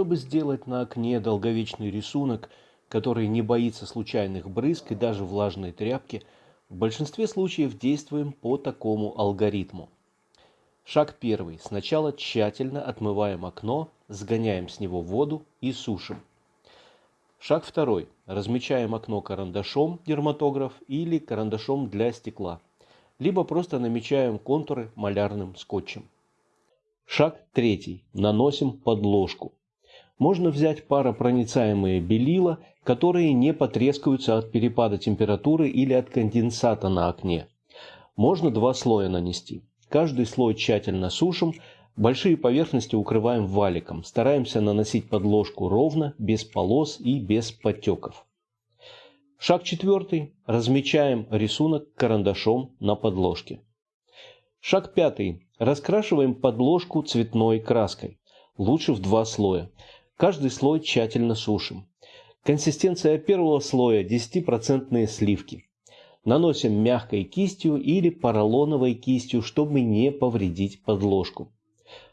Чтобы сделать на окне долговечный рисунок, который не боится случайных брызг и даже влажной тряпки, в большинстве случаев действуем по такому алгоритму. Шаг первый. Сначала тщательно отмываем окно, сгоняем с него воду и сушим. Шаг второй. Размечаем окно карандашом дерматограф или карандашом для стекла. Либо просто намечаем контуры малярным скотчем. Шаг третий. Наносим подложку. Можно взять паропроницаемые белила, которые не потрескаются от перепада температуры или от конденсата на окне. Можно два слоя нанести. Каждый слой тщательно сушим, большие поверхности укрываем валиком. Стараемся наносить подложку ровно, без полос и без подтеков. Шаг четвертый. Размечаем рисунок карандашом на подложке. Шаг пятый. Раскрашиваем подложку цветной краской. Лучше в два слоя. Каждый слой тщательно сушим. Консистенция первого слоя 10% сливки. Наносим мягкой кистью или поролоновой кистью, чтобы не повредить подложку.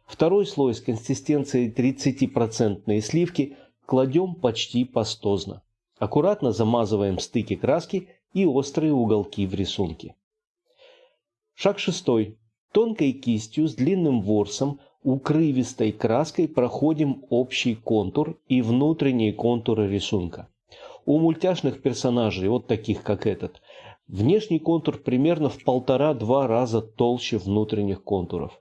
Второй слой с консистенцией 30% сливки кладем почти пастозно. Аккуратно замазываем стыки краски и острые уголки в рисунке. Шаг шестой. Тонкой кистью с длинным ворсом укрывистой краской проходим общий контур и внутренние контуры рисунка. У мультяшных персонажей, вот таких как этот, внешний контур примерно в полтора-два раза толще внутренних контуров.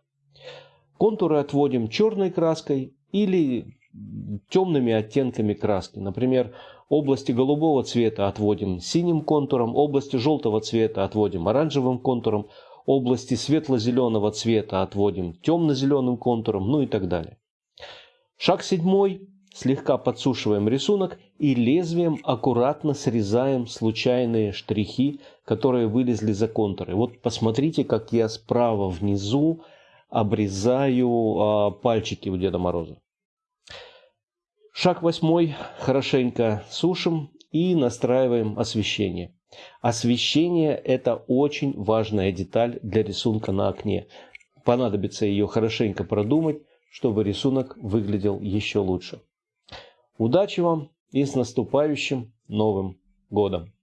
Контуры отводим черной краской или темными оттенками краски. Например, области голубого цвета отводим синим контуром, области желтого цвета отводим оранжевым контуром, области светло-зеленого цвета отводим темно-зеленым контуром, ну и так далее. Шаг седьмой. Слегка подсушиваем рисунок и лезвием аккуратно срезаем случайные штрихи, которые вылезли за контуры. Вот посмотрите, как я справа внизу обрезаю а, пальчики у Деда Мороза. Шаг восьмой. Хорошенько сушим и настраиваем освещение. Освещение – это очень важная деталь для рисунка на окне. Понадобится ее хорошенько продумать, чтобы рисунок выглядел еще лучше. Удачи вам и с наступающим Новым Годом!